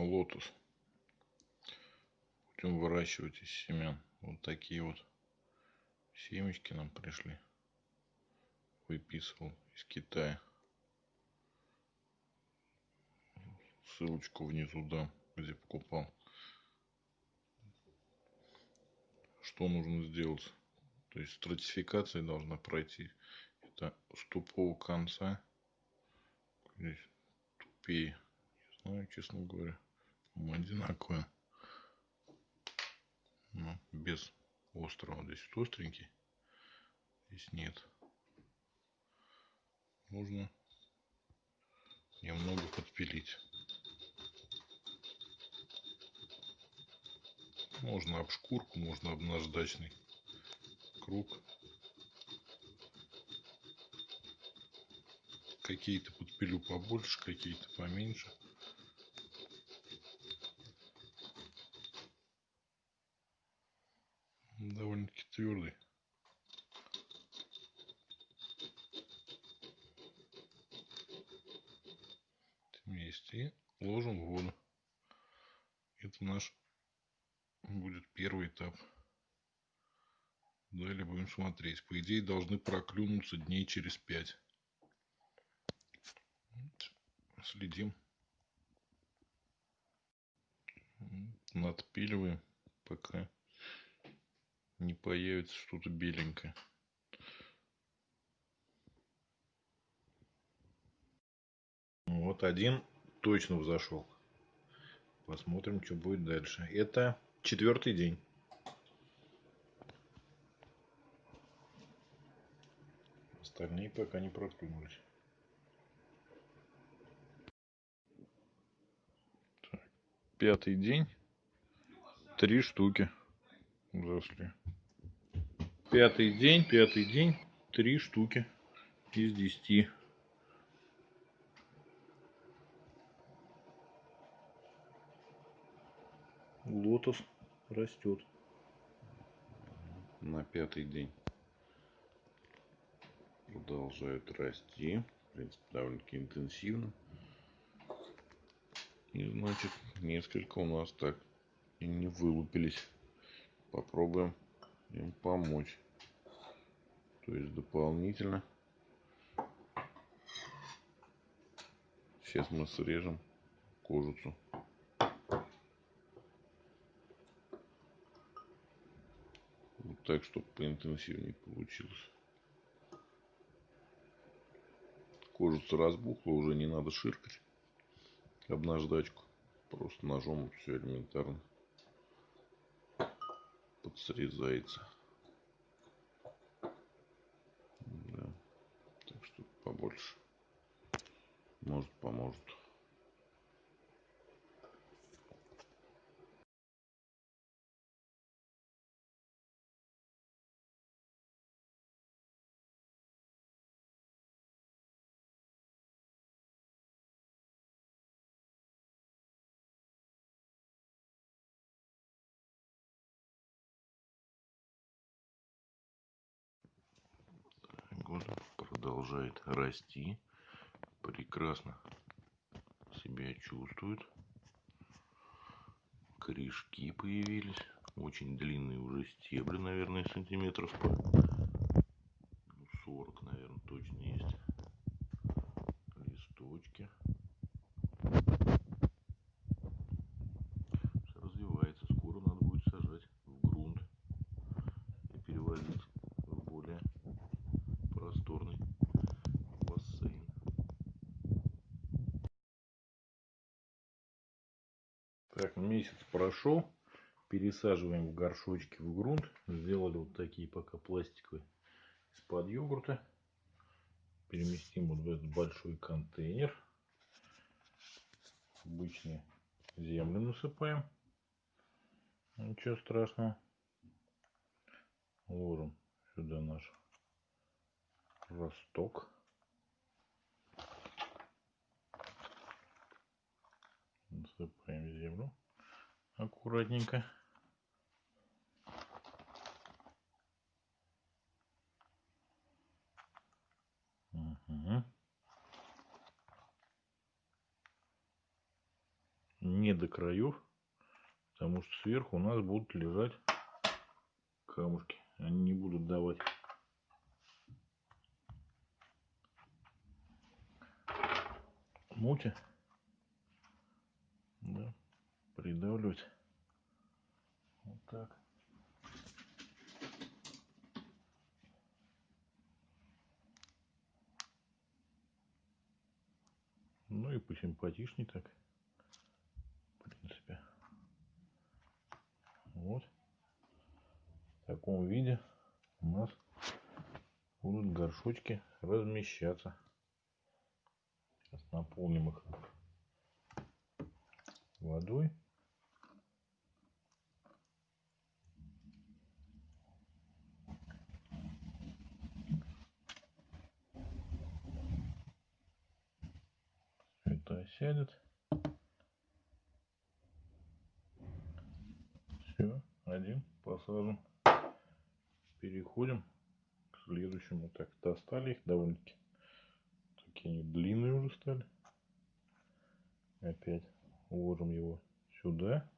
лотос. Будем выращивать из семян. Вот такие вот семечки нам пришли. Выписывал из Китая. Ссылочку внизу дам, где покупал. Что нужно сделать? То есть стратификация должна пройти. Это с тупого конца. Здесь тупее. Не знаю, честно говоря. По одинаковые. Но без острого. Здесь остренький. Здесь нет. Нужно немного подпилить. Можно об шкурку, можно об наждачный круг. Какие-то подпилю побольше, какие-то поменьше. Довольно-таки твердый. Вместе и ложим в воду. Это наш будет первый этап. Далее будем смотреть. По идее должны проклюнуться дней через пять. Следим. Надпиливаем, пока не появится что-то беленькое. Вот один точно взошел. Посмотрим, что будет дальше. Это четвертый день. Остальные пока не проклюнулись. Так, пятый день. Три штуки взросли. Пятый день, пятый день. Три штуки из десяти. Лотос растет. На пятый день продолжают расти. В принципе, довольно-таки интенсивно. И значит, несколько у нас так и не вылупились. Попробуем им помочь. То есть дополнительно. Сейчас мы срежем кожицу. так, чтобы поинтенсивнее получилось. Кожица разбухла, уже не надо ширкать об наждачку. Просто ножом все элементарно подсрезается. Да. Так что побольше. Может поможет. Продолжает расти. Прекрасно себя чувствует. Корешки появились. Очень длинные уже стебли, наверное, сантиметров по 40, наверное, точно есть. Листочки. развивается. Скоро надо будет сажать в грунт и переводить просторный бассейн. Так, месяц прошел. Пересаживаем в горшочки в грунт. Сделали вот такие пока пластиковые из-под йогурта. Переместим вот в этот большой контейнер. Обычные землю насыпаем. Ничего страшного. Ложим сюда наш росток. Насыпаем землю аккуратненько. Не до краев, потому что сверху у нас будут лежать камушки. Они не будут давать мути. Да, придавливать. Вот так. Ну и посимпатичней так. В принципе. Вот. В таком виде у нас будут горшочки размещаться. Сейчас наполним их водой. Это осядет. Все, один посажен. Переходим к следующему. Так, достали их довольно-таки. Такие они длинные уже стали. Опять уложим его сюда.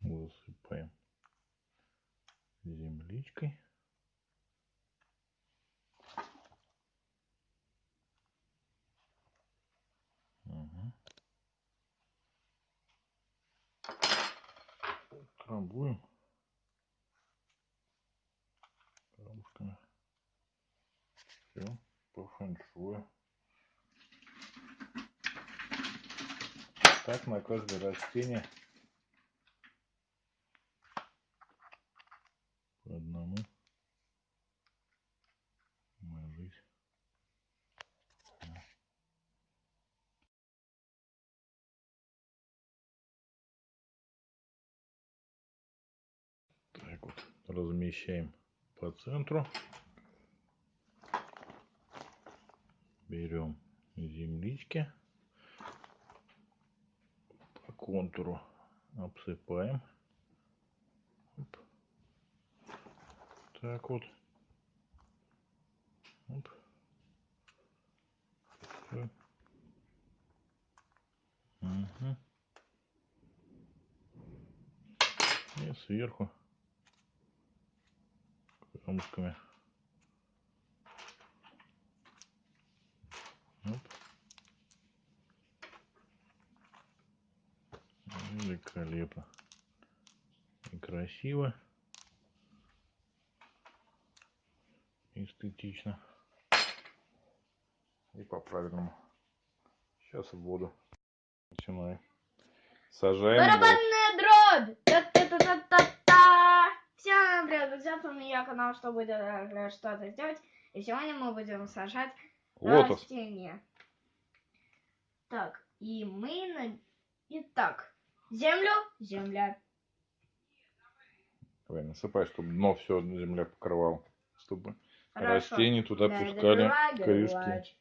Засыпаем земличкой. Трамбуем камушками. Все, по фэншую. Так на каждое растение по одному ложить. Так вот, размещаем по центру. Берем землички по контуру обсыпаем. Оп. Так вот. Оп. Мгм. И сверху камушками. Оп. Великолепно. И красиво. Эстетично. И по-правильному. Сейчас в воду. Начинаем. Сажаем. Барабанная дробь! Та-та-та-та-та! Всем привет, друзья, с вами я, канал Что будет э, что-то сделать. И сегодня мы будем сажать Лотос. растения. Так, и мы... На... Итак, землю, земля. Давай, насыпай, чтобы дно все земля покрывала. Чтобы Хорошо. растения туда Да, пускали добивай. корешки.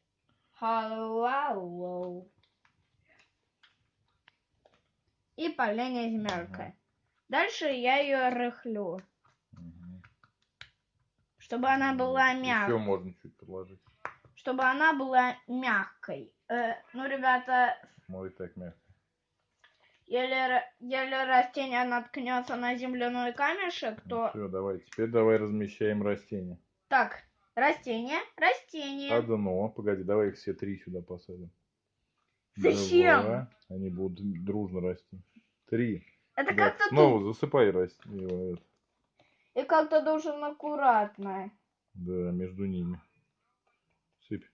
И поление земелькой. Дальше я ее рыхлю. Чтобы она была Еще мягкой. можно чуть подложить. чтобы она была мягкой. Э, ну, ребята, Мой так мягко. если, растение наткнется на земляной камешек, то... Все, давай. Теперь давай размещаем растения. Так, растение, растение. А дно, погоди, давай их все три сюда посадим. Зачем? Два. Они будут дружно расти. Три. Это Да, как-то Снова засыпай расти. И как-то должен аккуратно. Да, между ними. Сыпь.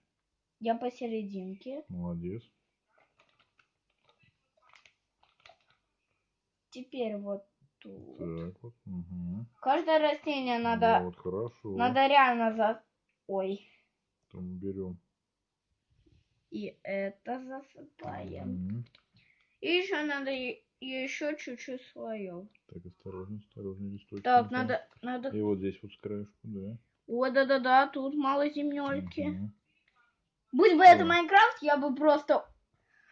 Я посерединке. Молодец. Теперь вот тут. Так вот. Угу. Каждое растение надо, Вот, хорошо. надо реально за... Ой. Там берем. И это засыпаем. Мгм. И еще надо е- еще чуть-чуть слоев. Так, осторожно, осторожно, листочки. Так, надо, надо И вот здесь вот с краешку, да. О, да-да-да, тут мало земельки. Мгм. Будь бы это О. Майнкрафт, я бы просто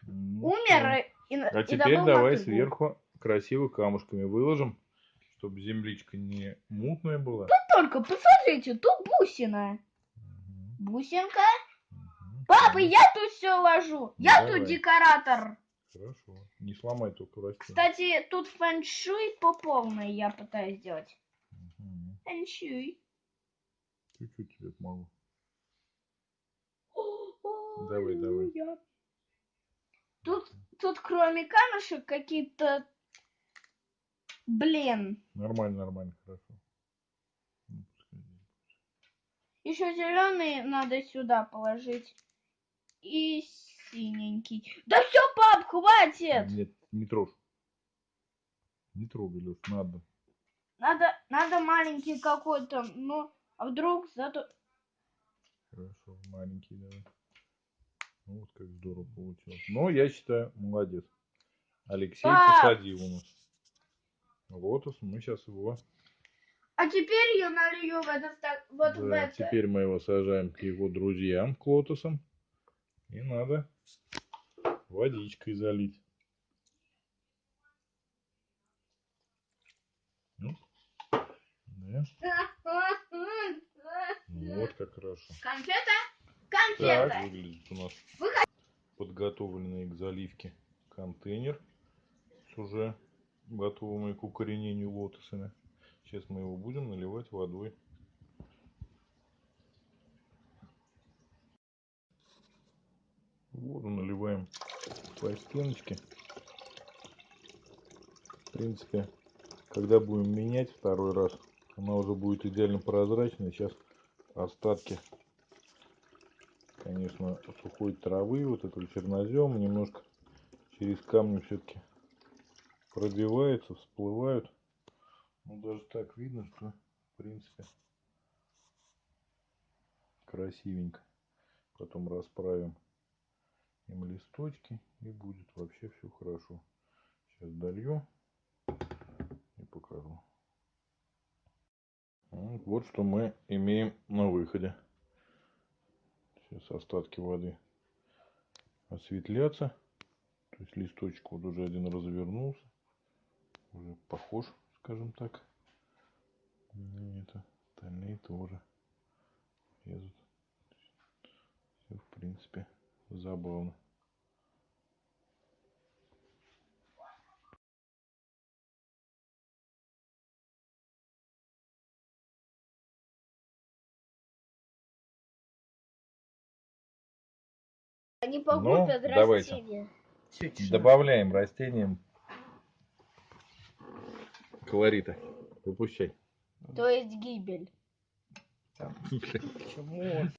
Ну, умер и, и, А и теперь давай мотыгу. сверху красиво камушками выложим, чтобы земличка не мутная была. Только посмотрите, тут бусина. Мгм, Бусинка, мгм. Папа, я тут все ложу. Ну, Я давай. тут декоратор. Хорошо. Не сломай только растение. Кстати, тут фэншуй по полной я пытаюсь сделать. Мгм. Фэншуй. Чуть-чуть тебе помогу. Давай, давай. Аллилуйя. Тут, тут кроме камешек какие-то... Блин. Нормально, нормально, хорошо. Ну. Еще зеленый надо сюда положить. И синенький. Да все, пап, хватит! Нет, не трожь. Не трогай, Леш, надо. Надо, надо маленький какой-то, ну, а вдруг зато... Хорошо, маленький давай. Ну, вот как здорово получилось. Но я считаю, молодец. Алексей Пап! посадил у нас. Лотос, мы сейчас его... А теперь я налью в этот вот в Да, это. теперь мы его сажаем к его друзьям, к лотосам. И надо водичкой залить. Ну, да. Вот как хорошо. Конфета? Так Конфета. выглядит у нас подготовленный к заливке контейнер с уже готовыми к укоренению лотосами. Сейчас мы его будем наливать водой. Воду наливаем по стеночке. В принципе, когда будем менять второй раз, она уже будет идеально прозрачной. Сейчас остатки конечно, сухой травы, вот этого чернозема немножко через камни все-таки пробиваются, всплывают. Ну, даже так видно, что, в принципе, красивенько. Потом расправим им листочки, и будет вообще все хорошо. Сейчас долью и покажу. Вот что мы имеем на выходе. Сейчас остатки воды осветлятся. То есть листочек вот уже один развернулся. Уже похож, скажем так. Ну, Это остальные тоже лезут. Все, в принципе, забавно. Они погубят Ну, давайте. растения. Добавляем растениям колорита. Выпущай. То есть гибель. Почему?